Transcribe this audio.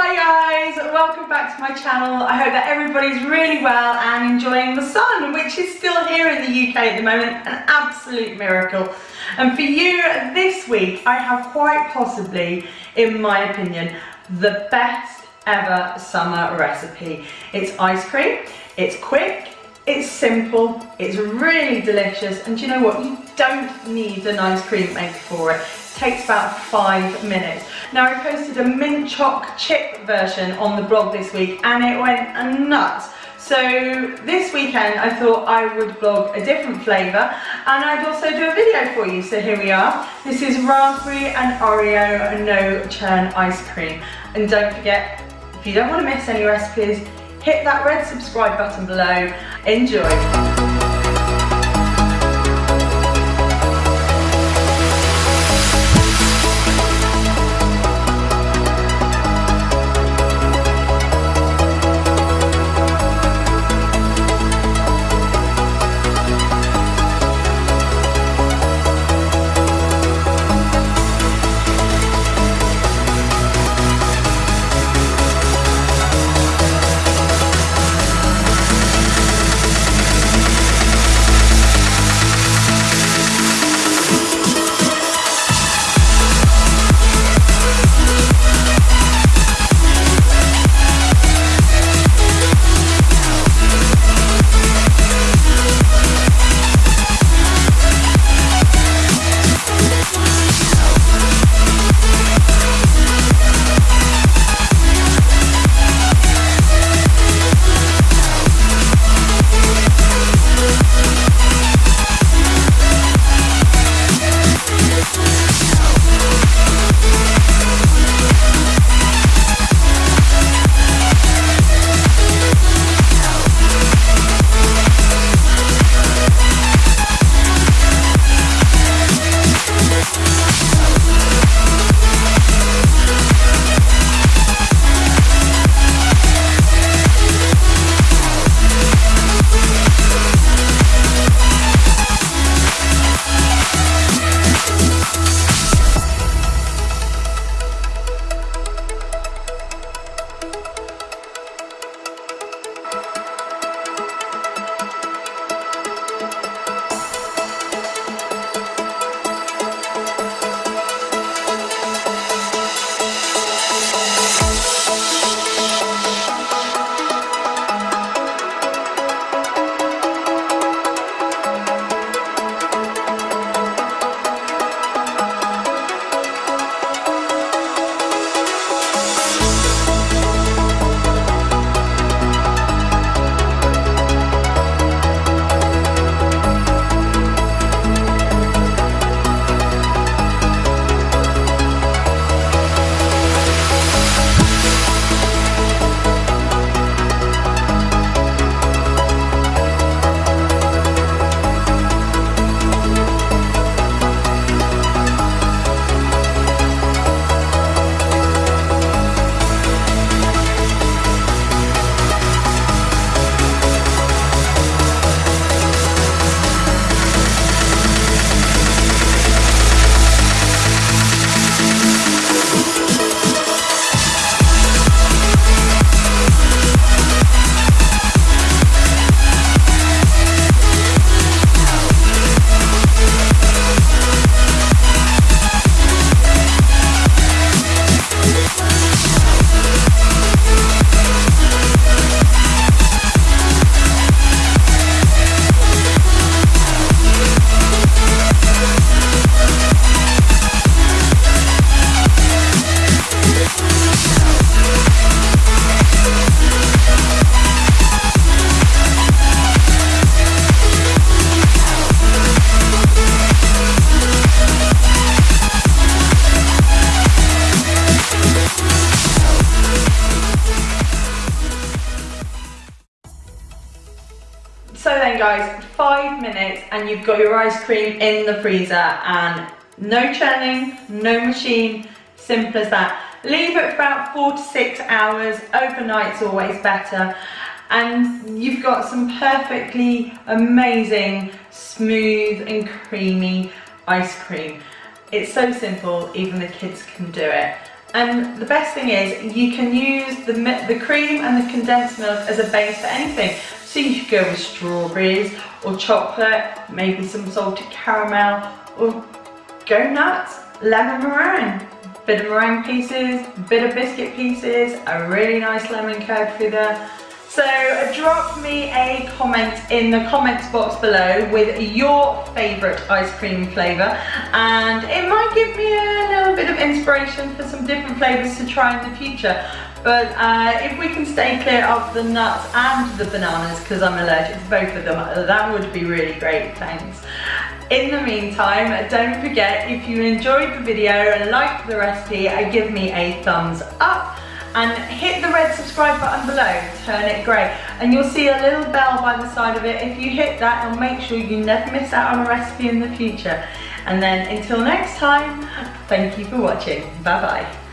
Hi guys, welcome back to my channel. I hope that everybody's really well and enjoying the sun, which is still here in the UK at the moment, an absolute miracle. And for you this week, I have quite possibly, in my opinion, the best ever summer recipe. It's ice cream, it's quick, it's simple, it's really delicious, and you know what? You don't need an ice cream maker for it takes about five minutes. Now I posted a mint choc chip version on the blog this week and it went nuts. So this weekend I thought I would blog a different flavour and I'd also do a video for you. So here we are. This is raspberry and Oreo no churn ice cream. And don't forget, if you don't want to miss any recipes, hit that red subscribe button below. Enjoy. Then guys, five minutes and you've got your ice cream in the freezer and no churning, no machine, simple as that. Leave it for about four to six hours, overnight's always better. And you've got some perfectly amazing, smooth and creamy ice cream. It's so simple, even the kids can do it. And the best thing is you can use the, the cream and the condensed milk as a base for anything. So you could go with strawberries or chocolate, maybe some salted caramel, or go nuts, lemon meringue. Bit of meringue pieces, bit of biscuit pieces, a really nice lemon curd through there. So uh, drop me a comment in the comments box below with your favourite ice cream flavour and it might give me a little bit of inspiration for some different flavours to try in the future. But uh, if we can stay clear of the nuts and the bananas because I'm allergic to both of them, that would be really great, thanks. In the meantime, don't forget if you enjoyed the video and liked the recipe, give me a thumbs up and hit the red subscribe button below, turn it grey and you'll see a little bell by the side of it. If you hit that, it'll make sure you never miss out on a recipe in the future. And then until next time, thank you for watching. Bye bye.